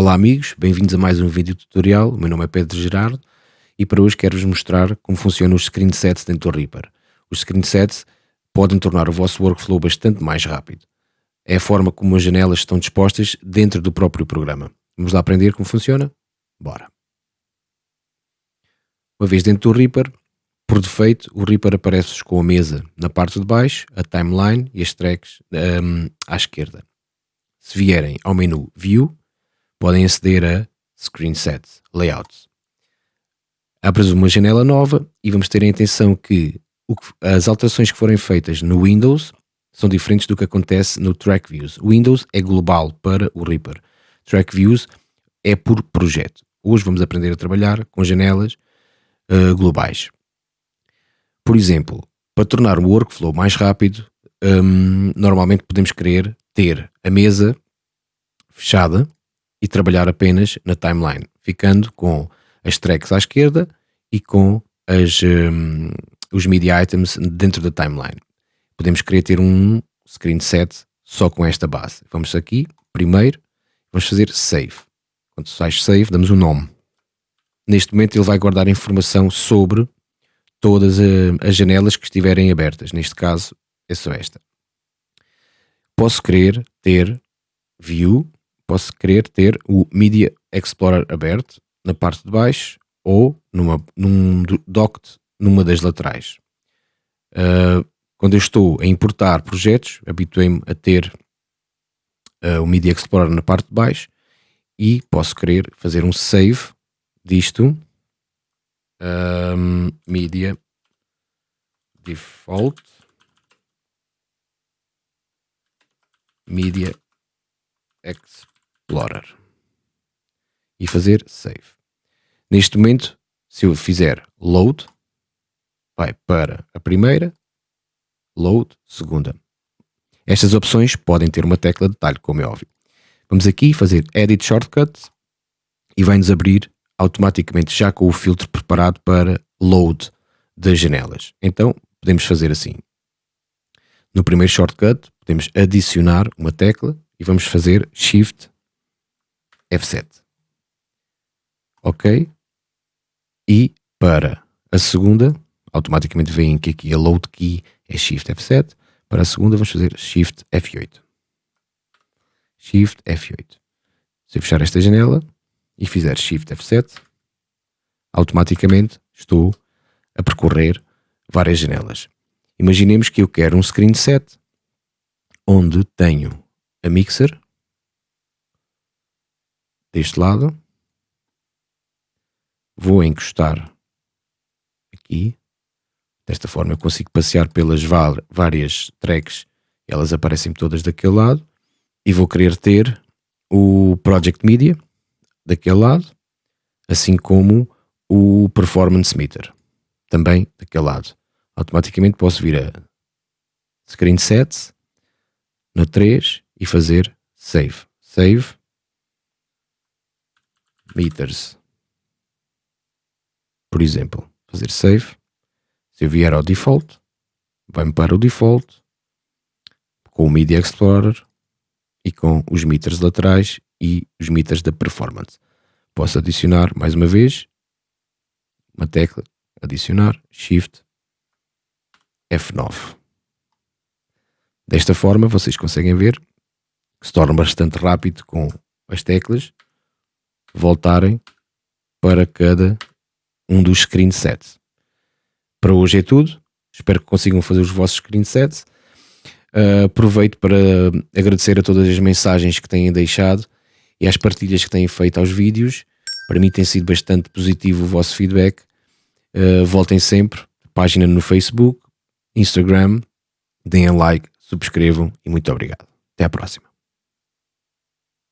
Olá amigos, bem-vindos a mais um vídeo tutorial, o meu nome é Pedro Gerardo e para hoje quero-vos mostrar como funcionam os screensets dentro do Reaper. Os screensets podem tornar o vosso workflow bastante mais rápido. É a forma como as janelas estão dispostas dentro do próprio programa. Vamos lá aprender como funciona? Bora! Uma vez dentro do Reaper, por defeito, o Reaper aparece com a mesa na parte de baixo, a timeline e as tracks um, à esquerda. Se vierem ao menu View, podem aceder a Screen Set, Layouts. Abres uma janela nova e vamos ter a atenção que, as alterações que forem feitas no Windows são diferentes do que acontece no Track Views. O Windows é global para o Reaper. Track Views é por projeto. Hoje vamos aprender a trabalhar com janelas uh, globais. Por exemplo, para tornar o workflow mais rápido, um, normalmente podemos querer ter a mesa fechada e trabalhar apenas na timeline, ficando com as tracks à esquerda e com as, um, os media items dentro da timeline. Podemos querer ter um screen set só com esta base. Vamos aqui, primeiro, vamos fazer save. Quando sai save, damos um nome. Neste momento ele vai guardar informação sobre todas eh, as janelas que estiverem abertas. Neste caso, é só esta. Posso querer ter view posso querer ter o Media Explorer aberto na parte de baixo ou numa, num docked numa das laterais. Uh, quando eu estou a importar projetos, habituei-me a ter uh, o Media Explorer na parte de baixo e posso querer fazer um save disto um, Media Default Media Explorer Explorer e fazer Save. Neste momento, se eu fizer Load, vai para a primeira, Load, segunda. Estas opções podem ter uma tecla de detalhe, como é óbvio. Vamos aqui fazer Edit Shortcut e vai-nos abrir automaticamente já com o filtro preparado para Load das janelas. Então, podemos fazer assim. No primeiro shortcut, podemos adicionar uma tecla e vamos fazer Shift F7. Ok? E para a segunda, automaticamente vem que aqui a load key é Shift F7. Para a segunda vamos fazer Shift F8. Shift F8. Se eu fechar esta janela e fizer Shift F7, automaticamente estou a percorrer várias janelas. Imaginemos que eu quero um screen set onde tenho a mixer, deste lado. Vou encostar aqui. Desta forma eu consigo passear pelas várias tracks. Elas aparecem todas daquele lado. E vou querer ter o Project Media daquele lado. Assim como o Performance Meter. Também daquele lado. Automaticamente posso vir a Screen Sets. No 3 e fazer Save. Save meters. Por exemplo, fazer save. Se eu vier ao default, vai-me para o default com o Media Explorer e com os meters laterais e os meters da performance. Posso adicionar mais uma vez uma tecla, adicionar, Shift F9. Desta forma vocês conseguem ver que se torna bastante rápido com as teclas voltarem para cada um dos screensets. Para hoje é tudo. Espero que consigam fazer os vossos screensets. Uh, aproveito para agradecer a todas as mensagens que têm deixado e às partilhas que têm feito aos vídeos. Para mim tem sido bastante positivo o vosso feedback. Uh, voltem sempre. Página no Facebook, Instagram. Deem like, subscrevam e muito obrigado. Até à próxima.